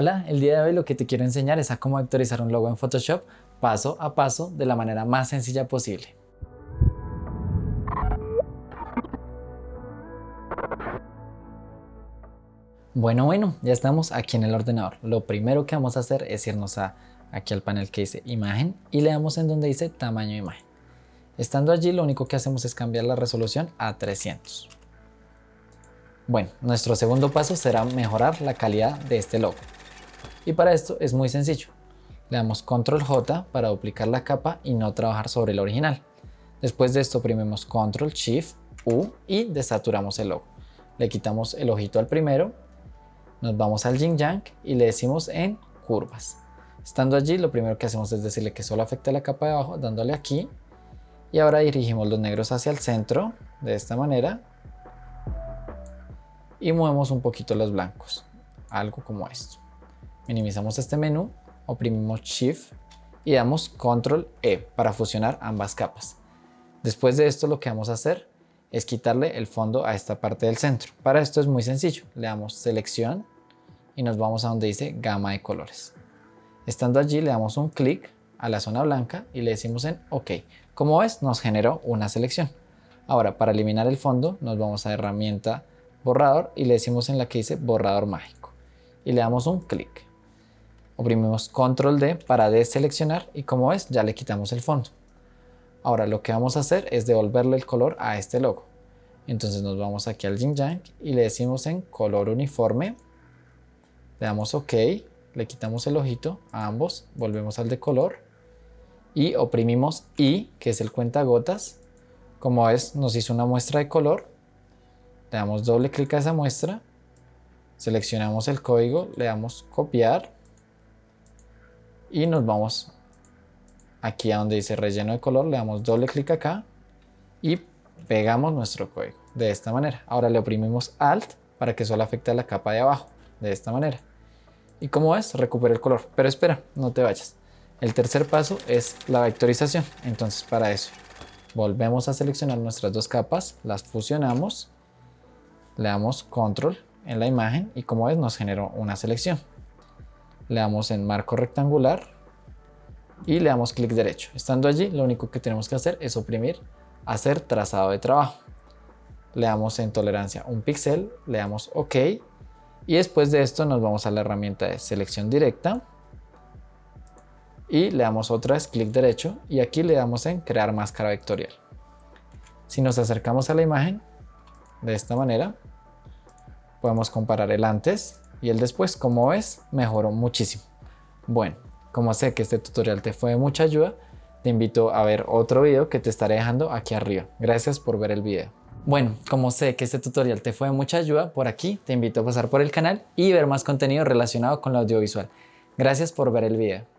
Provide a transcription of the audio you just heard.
Hola, el día de hoy lo que te quiero enseñar es a cómo vectorizar un logo en Photoshop paso a paso de la manera más sencilla posible. Bueno, bueno, ya estamos aquí en el ordenador. Lo primero que vamos a hacer es irnos a, aquí al panel que dice imagen y le damos en donde dice tamaño imagen. Estando allí lo único que hacemos es cambiar la resolución a 300. Bueno, nuestro segundo paso será mejorar la calidad de este logo. Y para esto es muy sencillo. Le damos control J para duplicar la capa y no trabajar sobre el original. Después de esto oprimimos control shift U y desaturamos el logo. Le quitamos el ojito al primero, nos vamos al yin yang y le decimos en curvas. Estando allí lo primero que hacemos es decirle que solo afecta la capa de abajo dándole aquí y ahora dirigimos los negros hacia el centro de esta manera y movemos un poquito los blancos, algo como esto. Minimizamos este menú, oprimimos Shift y damos Control E para fusionar ambas capas. Después de esto lo que vamos a hacer es quitarle el fondo a esta parte del centro. Para esto es muy sencillo, le damos selección y nos vamos a donde dice gama de colores. Estando allí le damos un clic a la zona blanca y le decimos en OK. Como ves nos generó una selección. Ahora para eliminar el fondo nos vamos a herramienta borrador y le decimos en la que dice borrador mágico y le damos un clic. Oprimimos control D para deseleccionar y como ves ya le quitamos el fondo. Ahora lo que vamos a hacer es devolverle el color a este logo. Entonces nos vamos aquí al Yin Yang y le decimos en color uniforme. Le damos OK, le quitamos el ojito a ambos, volvemos al de color y oprimimos I, que es el cuentagotas. Como ves nos hizo una muestra de color. Le damos doble clic a esa muestra, seleccionamos el código, le damos copiar y nos vamos aquí a donde dice relleno de color, le damos doble clic acá y pegamos nuestro código de esta manera. Ahora le oprimimos Alt para que solo afecte a la capa de abajo, de esta manera. Y como ves, recupera el color. Pero espera, no te vayas. El tercer paso es la vectorización. Entonces para eso, volvemos a seleccionar nuestras dos capas, las fusionamos, le damos Control en la imagen y como ves nos generó una selección le damos en marco rectangular y le damos clic derecho. Estando allí, lo único que tenemos que hacer es oprimir hacer trazado de trabajo. Le damos en tolerancia un píxel, le damos OK y después de esto nos vamos a la herramienta de selección directa y le damos otra vez clic derecho y aquí le damos en crear máscara vectorial. Si nos acercamos a la imagen de esta manera, podemos comparar el antes y el después, como ves, mejoró muchísimo. Bueno, como sé que este tutorial te fue de mucha ayuda, te invito a ver otro video que te estaré dejando aquí arriba. Gracias por ver el video. Bueno, como sé que este tutorial te fue de mucha ayuda, por aquí te invito a pasar por el canal y ver más contenido relacionado con lo audiovisual. Gracias por ver el video.